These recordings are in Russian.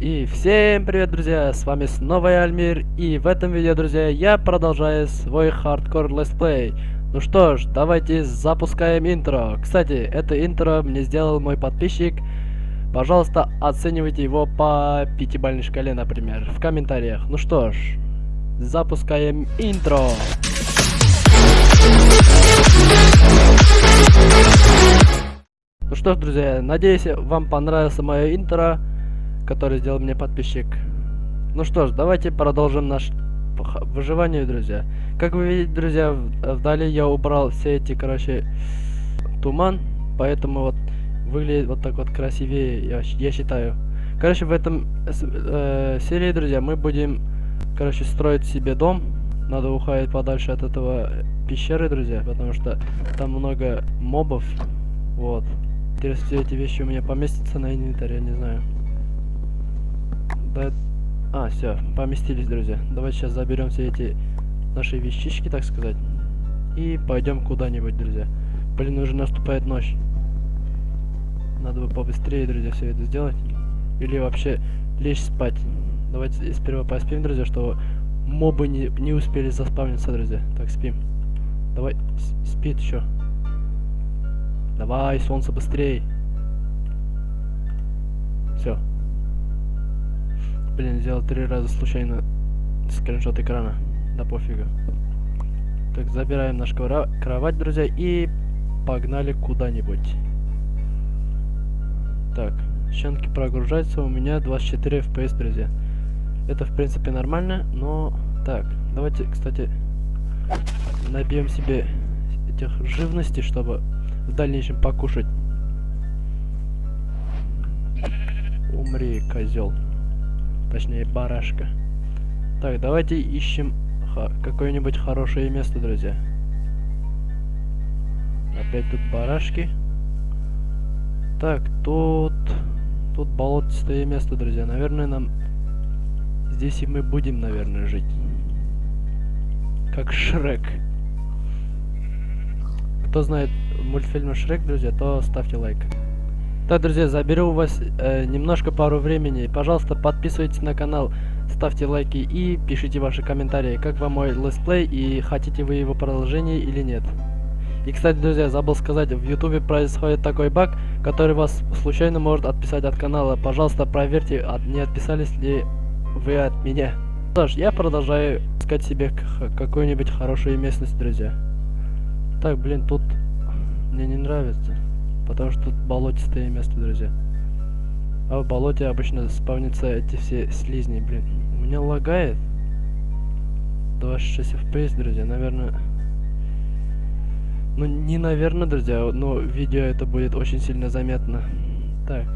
И всем привет, друзья, с вами снова я, Альмир, и в этом видео, друзья, я продолжаю свой хардкор летсплей. Ну что ж, давайте запускаем интро. Кстати, это интро мне сделал мой подписчик. Пожалуйста, оценивайте его по пятибалльной шкале, например, в комментариях. Ну что ж, запускаем интро. Ну что ж, друзья, надеюсь, вам понравился мое интро который сделал мне подписчик. Ну что ж, давайте продолжим наш выживание, друзья. Как вы видите, друзья, вдали я убрал все эти, короче, туман, поэтому вот выглядит вот так вот красивее, я, я считаю. Короче, в этом э, серии, друзья, мы будем, короче, строить себе дом. Надо уходить подальше от этого пещеры, друзья, потому что там много мобов. Вот. Интересно, все эти вещи у меня поместятся на инвентарь, я не знаю. Да... А, все, поместились, друзья. Давайте сейчас заберем все эти наши вещички, так сказать. И пойдем куда-нибудь, друзья. Блин, уже наступает ночь. Надо бы побыстрее, друзья, все это сделать. Или вообще лечь спать. Давайте сперва поспим, друзья, что мобы не, не успели заспавниться, друзья. Так, спим. Давай, спит еще. Давай, солнце, быстрее. Блин, сделал три раза случайно скриншот экрана. Да пофигу. Так, забираем наш кровать, друзья, и погнали куда-нибудь. Так, щенки прогружаются, у меня 24 FPS, друзья. Это, в принципе, нормально, но... Так, давайте, кстати, набьем себе этих живностей, чтобы в дальнейшем покушать. Умри, козел. Точнее, барашка. Так, давайте ищем какое-нибудь хорошее место, друзья. Опять тут барашки. Так, тут... Тут болотистое место, друзья. Наверное, нам... Здесь и мы будем, наверное, жить. Как Шрек. Кто знает мультфильм Шрек, друзья, то ставьте лайк. Так, друзья, заберу у вас э, немножко пару времени. Пожалуйста, подписывайтесь на канал, ставьте лайки и пишите ваши комментарии, как вам мой летсплей и хотите вы его продолжение или нет. И, кстати, друзья, забыл сказать, в ютубе происходит такой баг, который вас случайно может отписать от канала. Пожалуйста, проверьте, от, не отписались ли вы от меня. Ж, я продолжаю искать себе какую-нибудь хорошую местность, друзья. Так, блин, тут мне не нравится. Потому что тут болотистое место, друзья. А в болоте обычно спавнятся эти все слизни, блин. У меня лагает. 26 FPS, друзья, наверное... Ну, не наверное, друзья, но видео это будет очень сильно заметно. Так.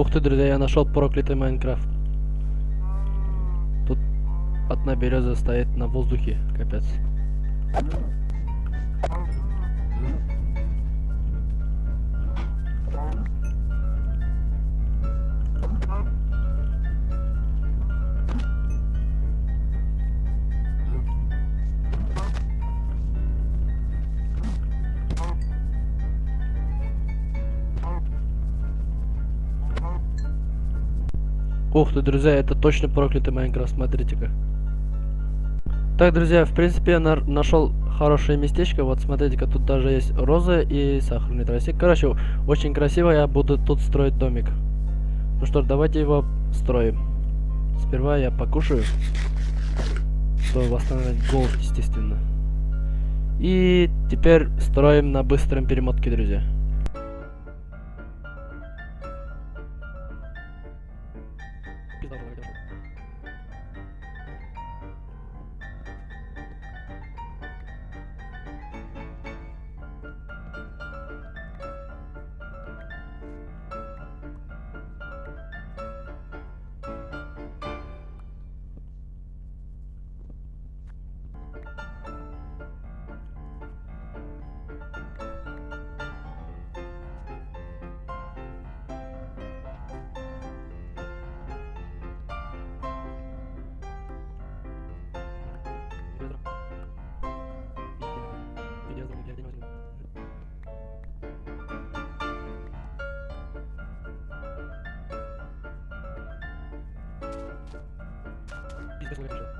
Ух ты, друзья, я нашел проклятый Майнкрафт. Тут одна береза стоит на воздухе, капец. Ух ты, друзья, это точно проклятый Майнкрафт, смотрите-ка. Так, друзья, в принципе, я на нашел хорошее местечко. Вот, смотрите-ка, тут даже есть розы и сахарный тростник. Короче, очень красиво я буду тут строить домик. Ну что ж, давайте его строим. Сперва я покушаю, чтобы восстановить голод, естественно. И теперь строим на быстром перемотке, друзья. Если не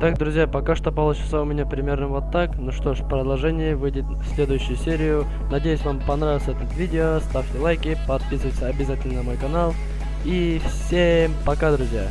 Так, друзья, пока что получится у меня примерно вот так. Ну что ж, продолжение выйдет в следующую серию. Надеюсь, вам понравилось это видео. Ставьте лайки, подписывайтесь обязательно на мой канал. И всем пока, друзья.